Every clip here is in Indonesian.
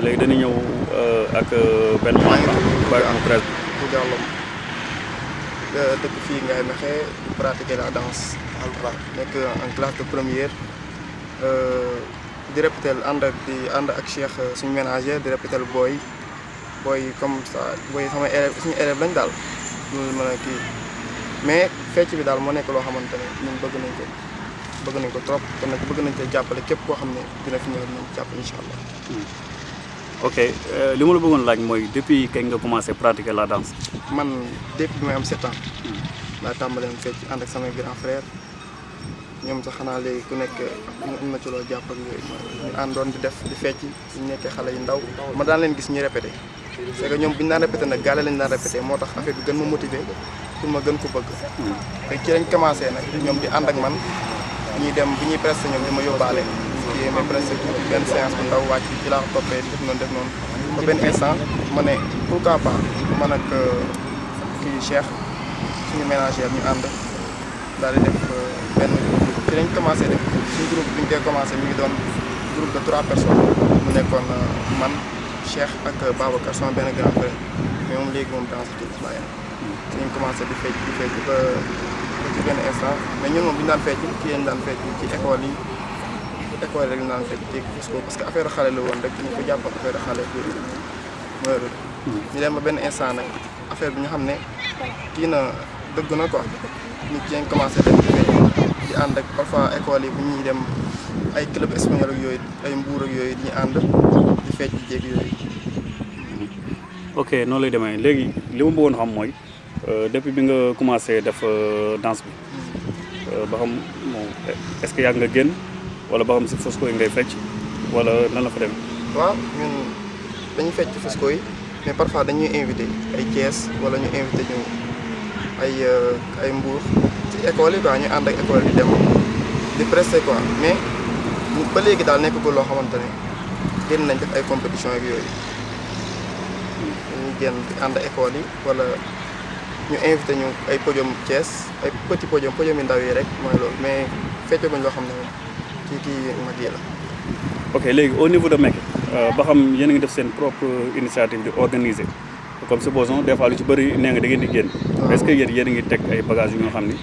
léegi dañuy ñëw ak benn membre bàyyi am presse. Bu jàllom dëkk fii ngay mexe di pratiquer la danse nekk en classe de première. Di répéter ànd ak di ànd ak Cheikh suñu ménager di répéter booy. Booy comme ça booy sama élève suñu élève lañ daal. Loolu mën a kii. Mais fecc bi daal moo nekk loo xamante ne ñun bëgg nañ ko bëgg nañ ko trop. Te nag bëgg nañ ko jàppale képp koo xam ne dina fi ñëw incha allah. Ok li ma la bëggoon laaj mooy depuis kañ nga commencé pratiquer la danse. man depuis bi may am sept ans. laa tàmbalee fecc ànd ak samay grand frère. Ñoom sax xanaa léegi ku nekk am na ci loo jàpp ak yooyu. Ñu àndoon di def di fecc ñu nekkee xale yu ndaw. Ma daan leen gis répété. C'est que ñoom bu ñu daan répété nag gaale lañu daan répété. Moo tax affaire bi gën ma motivé pour ma gën ko bëgg. Te ci lañ commencé nag ñoom di ànd ak man ñuy dem bu ñuy presté ñoom ma yóbbaale kii presté tuuti benn séance bu ndaw wàcc ci laa toppee def noonu def noonu ba benn instant ma ne pourquoi pas man ak kii Cheikh suñu ménagère ñu ànd di def benn ci lañ commencé def groupe groupe man Cheikh ak Babacar sama benn grand frère mais moom léegi moom commencé di fecc di fecc ba ci benn instant mais ñun moom bi ñu daan école rek ñu daan fecc ci parce que affaire xale la woon rek ñu ko jàpp affaire xale mooy loolu. Ñu dem ba benn instant nag affaire bi ñu xam ne kii na dëgg na quoi. Ci lañ commencé def di ànd ak parfois école yi bu ñuy dem ay club espagnol ak yooyu ay mbuur ak yooyu di ñu ànd di fecc di jéeg yooyu. ok noonu lay demee. Léegi li ma bëggoon xam mooy depuis bi nga commencé def danse bi ba xam moom est-ce que yàgg nga génn wala ba xam si Fosco yi ngay fecc wala nan la fa demee? waaw ñun dañuy fecc Fosco yi mais parfois dañuy invité ay Thiès wala ñu invité ñu ay ay Mbour ci école yi quoi ñu ànd ak école di dem di quoi mais ba léegi daal nekkagul loo xamante ne génn nañ def ay compétition ak yooyu dañuy génn di ànd école yi wala ñu invité ñu ay podium Thiès ay petit podium podium yu ndaw yi rek mooy loolu mais feccaguñ loo xam ne ci kii mag yi la. ok léegi au niveau de Mecque ba xam yéen a ngi def seen propre initiative di organiser comme supposons des fois lu ci bëri nee nga da ngeen di génn. est-ce que yéen yéen a ngi teg ay bagages yu nga xam ni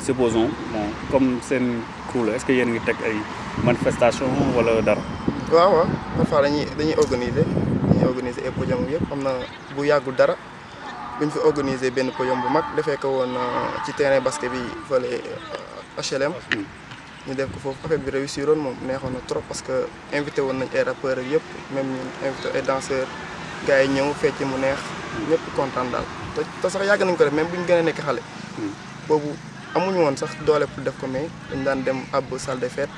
supposons bon comme seen crew la est-ce que yéen a ngi teg ay manifestation wala dara. waaw waaw parfois dañuy dañuy organiser dañuy organiser ay podium yëpp am na bu yàggul dara buñ fi organiser benn podium bu mag defee ko woon ci terrain basket bi fële HLM. Ñu def ko foofu affaire bi réussir woon moom neexoon na trop parce que invité woon nañ ay rappeurs yëpp même ñu invité ay danseurs gars yi ñëw fecc mu neex ñëpp kontaan daal te te sax yàgg nañ ko def même bu ñu gën a nekk xale. boobu amuñu woon sax doole pour def ko mais dañ daan dem ab salle de fête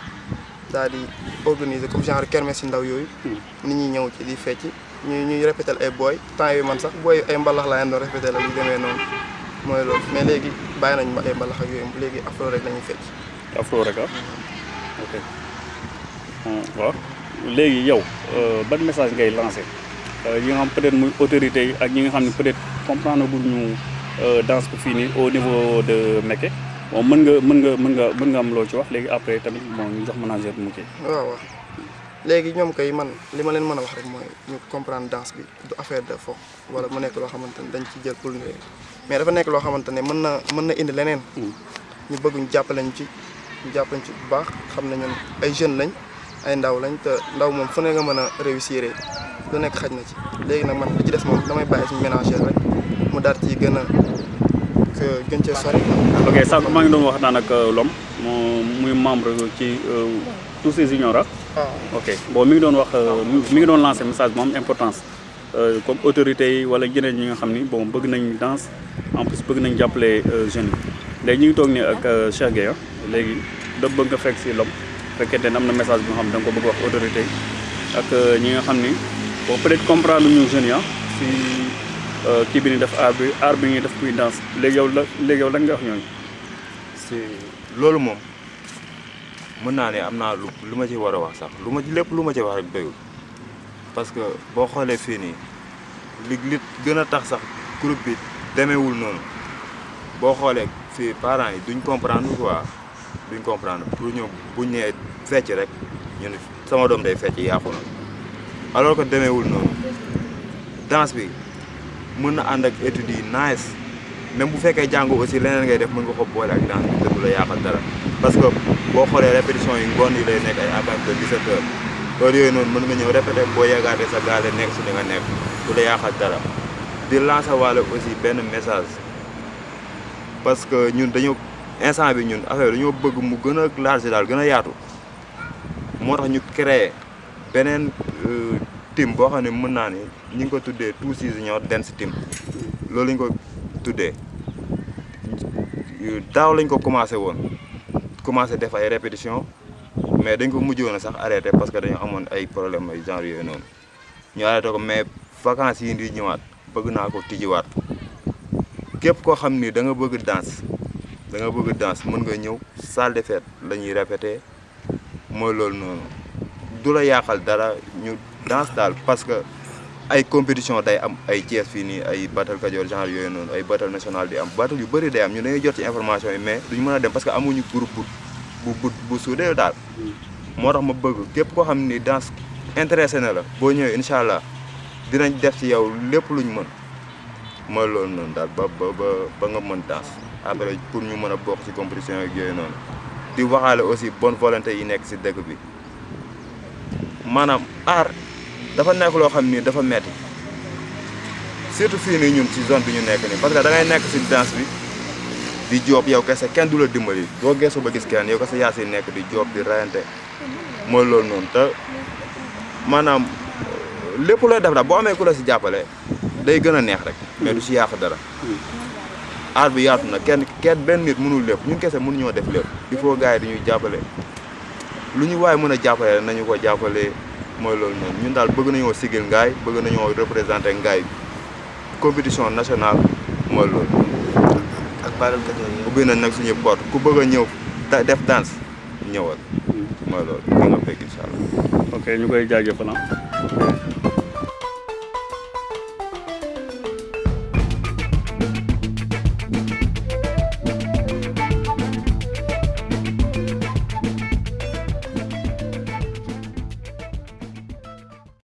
daal di organiser comme genre kermesse ndaw yooyu. nit ñi ñëw ci di fecc ñuy répéter ay booy temps yooyu man sax booy ay mbalax laa leen doon répéter la yu demee noonu mooy loolu mais léegi bàyyi nañ ma ay mbalax ak yooyu léegi afro rek fecc. Afro rek ok. Waaw léegi yow ban message ngay lancé yi nga xam peut-être muy autorités yi ak ñi nga xam ne peut-être comprendre gul ñu danse bi fii nii au niveau de Mecque bon mën nga mën nga mën nga mën nga am loo ci wax. Léegi après tamit bon ñu jox manager mu kii. waaw waaw léegi ñoom kay man li ma leen mën a wax rek mooy ñu comprendre danse bi du affaire de fo wala mu nekk loo xamante ne dañ ci jël pour mais dafa nekk loo xamante ne mën na mën na indi leneen. ñu bëgg ñu jàppale ñu ci. Ñu jàpp nañ ci bu baax xam ne ñun ay jeunes lañ ay ndaw lañ te ndaw moom fu ne nga mën a réussir. Lu nekk xaj na ci. Léegi nag man li ci des moom damay bàyyi suñu ménagère rek mu daal ci gën a gën cee sori. ok sànq maa ngi doon wax naan ak Lom moom muy membre ci tous ces juniors ok bon mi ngi doon wax mi ngi doon lancer message bu am importance comme autorités yi wala ñeneen ñi nga xam ni bon bëgg nañ danse en plus bëgg nañ jàppale jeunes yi léegi ñu ngi ni ak Cheikh Gueye léegi da bëgg nga fekk si lom fekkente ne am na message bi nga xam da ko bëgg wax autorité ak ñi nga xam ni bon peut-être comprendre ñu jeunes yi si kii bi ni def art bi art bi ñuy def kuy danse. Léegi yow la yow lan nga wax ñooñu. si loolu moom mën naa ne am naa lu lu ma ci war a wax sax lu ma ci lépp lu ma ci wax rek doyul. Parce que boo xoolee fii nii li li tax sax groupe bi demeewul noonu. Boo xoolee fii parents yi duñ comprendre quoi? Duñ comprendre. Pour ñu buñ nee fecc rek ñun sama doom day fecc yàqu na. Alors que demeewul noonu. Danse bi mën na ànd ak nice. Même bu fekkee jàngu aussi leneen ngay def mën nga ko boole ak danse bi te du la yàqal dara. Parce que boo xoolee répétition yi ngoon yi lay nekk ay à partir de 17 heures. Heure yooyu noonu mën nga ñëw sa nekk li nga nekk. Du la dara. Di lancer aussi message parce que ñun dañoo instant bi ñun affaire dañoo bëgg mu gën a large daal gën a yaatu. Moo tax ñu créé beneen team boo xam ne mën naa ni ngi ko tuddee Two Junior Dance Team. Loolu lañ ko tuddee. Daaw lañ ko commencé woon commencé def ay répétition mais dañ ko mujjoon a sax arrêté parce que dañu amoon ay problème ay genre yooyu noonu. Ñu arrêté ko mais vacances yi di ñëwaat bëgg naa ko tijjiwaat képp koo xam ni da nga bëgg danse da nga bëgg danse mën nga ñëw salle de fête la ñuy répété mooy loolu noonu. Du la yàqal dara ñu danse daal parce que ay compétition day am ay Thiès fii ay battle Kajoor genre yooyu noonu ay battle national di am battle yu bëri day am ñu dañuy jot ci information yi mais duñu mën a dem parce que amuñu groupe bu bu bu suudee daal. Moo ma bëgg képp koo xam danse intéressé na la boo ñëwee incha allah dinañ def ci yow lépp luñ mën mooy loolu noonu daal ba ba ba nga mën danse après pour ñu mën a bokk ci compétition yeeg yooyu noonu. Di waxaale aussi bonne volonté yi nekk ci dëkk bi. Maanaam art dafa nekk loo xam ni dafa metti. Surtout fii nii ñun ci zone bi ñu nekk nii. Parce que da ngay nekk ci danse bi di joob yow kese kenn du la dimbali. Doo geesu ba gis kenn yow kese si nekk di joob di rayante. Mooy loolu noonu te maanaam lépp looy def daal boo amee ku la si jàppale day gën a neex rek mais du si yàq dara. Bi yaatu na kenn kenn benn nit mënul lépp ñun kese mënuñoo def lépp. Il faut gars yi dañuy jàppale. Lu ñu waaye mën a jàppale nañu ko jàppale mooy loolu noonu. Ñun daal bëgg nañoo sigil ngaay bëgg nañoo représenté ngaay. Compétition nationale mooy loolu. Ak Baral Kajoor yi. ubbi nañ nag suñu porte ku bëgg a ñëw def danse ñëwal. Mooy loolu. Da nga incha allah ok ñu koy jaajëfal.